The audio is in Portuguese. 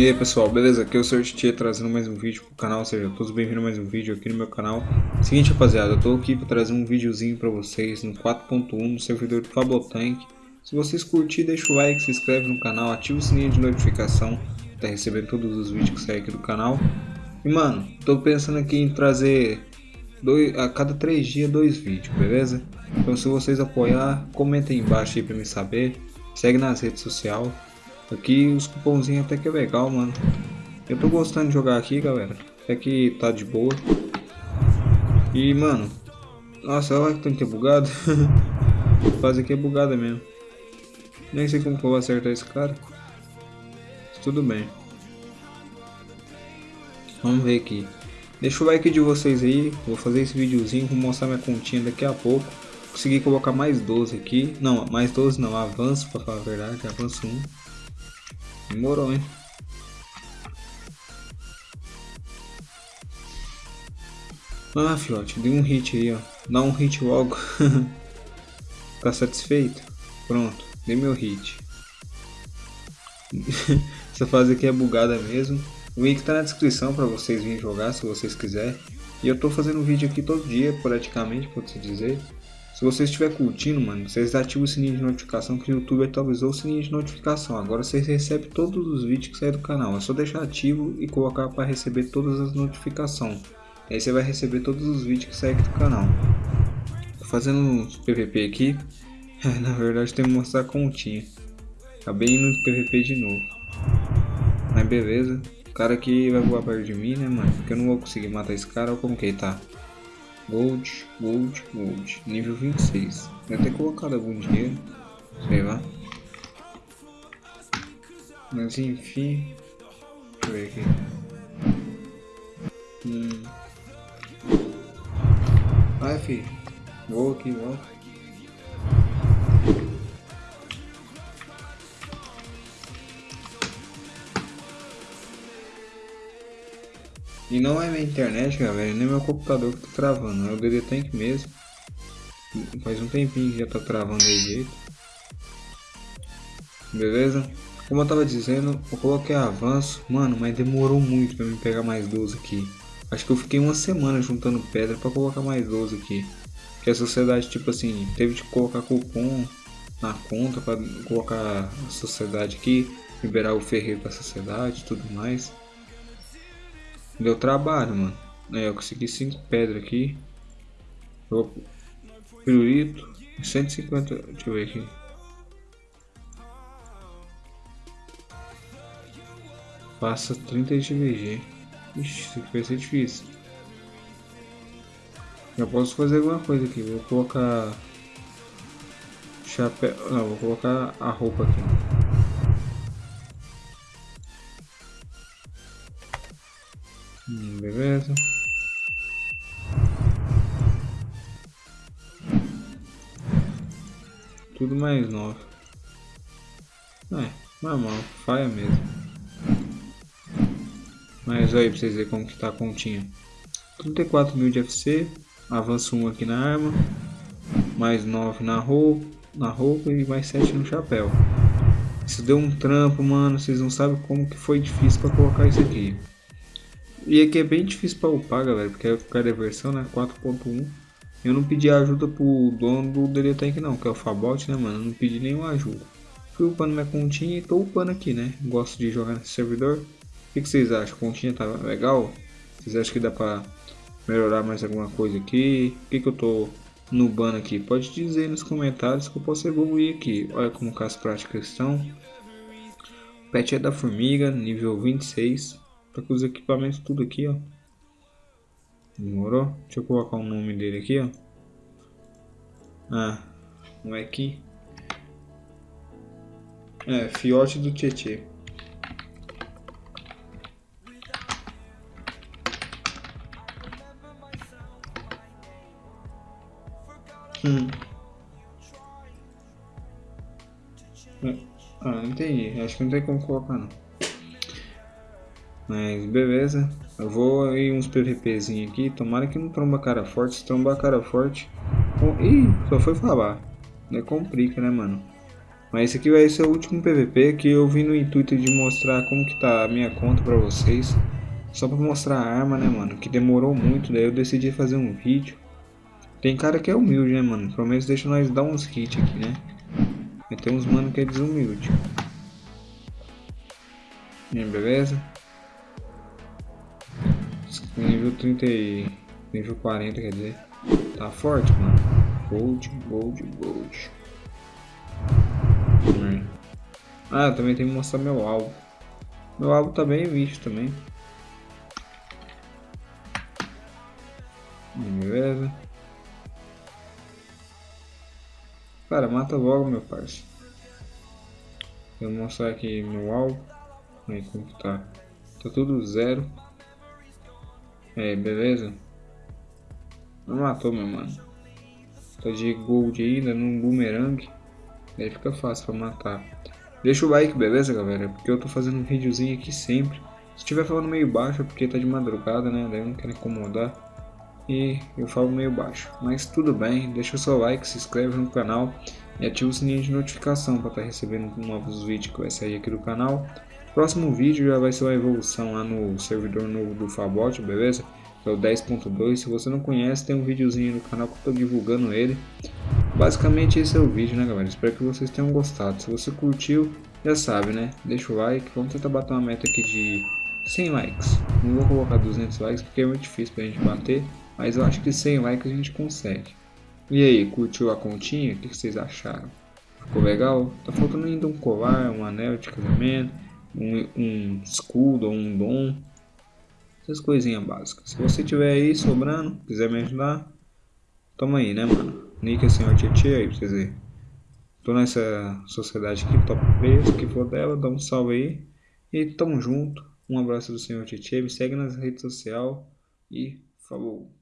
E aí pessoal, beleza? Aqui é o Sr. Tietê trazendo mais um vídeo pro canal, sejam todos bem-vindos a mais um vídeo aqui no meu canal. Seguinte rapaziada, eu tô aqui para trazer um videozinho para vocês no 4.1 no servidor do Fabotank. Se vocês curtirem, deixa o like, se inscreve no canal, ativa o sininho de notificação para receber todos os vídeos que saem aqui do canal. E mano, tô pensando aqui em trazer dois, a cada três dias dois vídeos, beleza? Então se vocês apoiar, comentem embaixo aí para me saber, segue nas redes sociais. Aqui os cupomzinhos até que é legal, mano. Eu tô gostando de jogar aqui, galera. Até que tá de boa. E, mano. Nossa, olha que tem que é bugado. Quase que é bugada mesmo. Nem sei como que eu vou acertar esse cara. Tudo bem. Vamos ver aqui. Deixa o like de vocês aí. Vou fazer esse videozinho. Vou mostrar minha continha daqui a pouco. Consegui colocar mais 12 aqui. Não, mais 12 não. Avanço, pra falar a verdade. Avanço 1. Demorou, hein? Ah, filhote, dei um hit aí, ó. Dá um hit logo. tá satisfeito? Pronto, dei meu hit. Essa fase aqui é bugada mesmo. O link tá na descrição para vocês virem jogar se vocês quiserem. E eu tô fazendo vídeo aqui todo dia, praticamente, pode-se dizer. Se você estiver curtindo, mano, vocês ativam o sininho de notificação que o YouTube atualizou o sininho de notificação. Agora vocês recebem todos os vídeos que saem do canal. É só deixar ativo e colocar para receber todas as notificações. Aí você vai receber todos os vídeos que saem do canal. Tô fazendo uns PVP aqui. Na verdade tem que mostrar a continha. Acabei indo no PVP de novo. Mas beleza. O cara aqui vai voar perto de mim, né, mano? Porque eu não vou conseguir matar esse cara. Ou como que ele tá? Gold, Gold, Gold. Nível 26. Deve ter colocado algum dinheiro. Sei lá. Mas enfim. Deixa eu ver aqui. Hum. Vai, filho. Vou aqui, volta. E não é minha internet, galera, nem meu computador que tá travando, é o DD Tank mesmo. Faz um tempinho que já tá travando aí jeito. Beleza? Como eu tava dizendo, eu coloquei avanço, mano, mas demorou muito pra me pegar mais 12 aqui. Acho que eu fiquei uma semana juntando pedra pra colocar mais 12 aqui. Que a sociedade, tipo assim, teve de colocar cupom na conta pra colocar a sociedade aqui, liberar o ferreiro pra sociedade e tudo mais. Deu trabalho, mano. É, eu consegui 5 pedras aqui. Eu... Pirulito. 150. Deixa eu ver aqui. Passa 30 de VG. Ixi, isso aqui vai ser difícil. Já posso fazer alguma coisa aqui. Vou colocar. Chapéu. Não, vou colocar a roupa aqui. Beleza. Tudo mais novo. É, normal, faia mesmo. Mas aí pra vocês verem como que tá a continha. 34 mil de FC, avanço 1 aqui na arma, mais 9 na roupa, na roupa e mais 7 no chapéu. Isso deu um trampo, mano, vocês não sabem como que foi difícil para colocar isso aqui. E aqui é bem difícil para upar, galera, porque é cada versão, né, 4.1. Eu não pedi ajuda pro dono do DD Tank não, que é o Fabot, né, mano, eu não pedi nenhuma ajuda. Fui upando minha continha e tô upando aqui, né, gosto de jogar nesse servidor. O que, que vocês acham? A continha tá legal? Vocês acham que dá pra melhorar mais alguma coisa aqui? O que, que eu tô nubando aqui? Pode dizer nos comentários que eu posso evoluir aqui. Olha como as práticas estão. O pet é da formiga, nível 26. Tá com os equipamentos tudo aqui, ó. Demorou? Deixa eu colocar o nome dele aqui, ó. Ah, não é aqui. É, fiote do Tietê. Hum. Ah, não entendi. Acho que não tem como colocar não. Mas beleza. Eu vou aí uns PVPzinho aqui. Tomara que não tromba cara forte. Se trombar cara forte. Oh, ih, só foi falar. É complica, né, mano? Mas esse aqui vai ser o último PVP que eu vim no intuito de mostrar como que tá a minha conta pra vocês. Só pra mostrar a arma, né, mano? Que demorou muito, daí eu decidi fazer um vídeo. Tem cara que é humilde, né, mano? Pelo menos deixa nós dar uns hits aqui, né? E tem uns mano que é desumilde. E beleza? Nível 30 e... Nível 40, quer dizer. Tá forte, mano. Gold, gold, gold. Ah, também tem que mostrar meu alvo. Meu alvo tá bem visto também. Beleza. Cara, mata logo, meu parceiro. Vou mostrar aqui meu alvo. Aí como tá. Tá tudo zero. É, beleza? Não matou, meu mano. Tá de gold ainda no boomerang. Aí fica fácil pra matar. Deixa o like, beleza, galera? Porque eu tô fazendo um videozinho aqui sempre. Se estiver falando meio baixo é porque tá de madrugada, né? Daí eu não quero incomodar. E eu falo meio baixo. Mas tudo bem, deixa o seu like, se inscreve no canal e ativa o sininho de notificação para estar tá recebendo novos vídeos que vai sair aqui do canal. Próximo vídeo já vai ser uma evolução lá no servidor novo do Fabot, beleza? Que é o 10.2. Se você não conhece, tem um videozinho no canal que eu tô divulgando ele. Basicamente esse é o vídeo, né galera? Espero que vocês tenham gostado. Se você curtiu, já sabe, né? Deixa o like. Vamos tentar bater uma meta aqui de 100 likes. Não vou colocar 200 likes porque é muito difícil pra gente bater. Mas eu acho que 100 likes a gente consegue. E aí, curtiu a continha? O que vocês acharam? Ficou legal? Tá faltando ainda um colar, um anel de casamento, um, um escudo ou um dom. Essas coisinhas básicas. Se você tiver aí sobrando, quiser me ajudar, toma aí, né, mano? Nick assim, ó, Tietê aí pra vocês verem. Tô nessa sociedade aqui, top preço, que for dela, dá um salve aí. E tamo junto. Um abraço do senhor Tietê, me segue nas redes sociais e falou.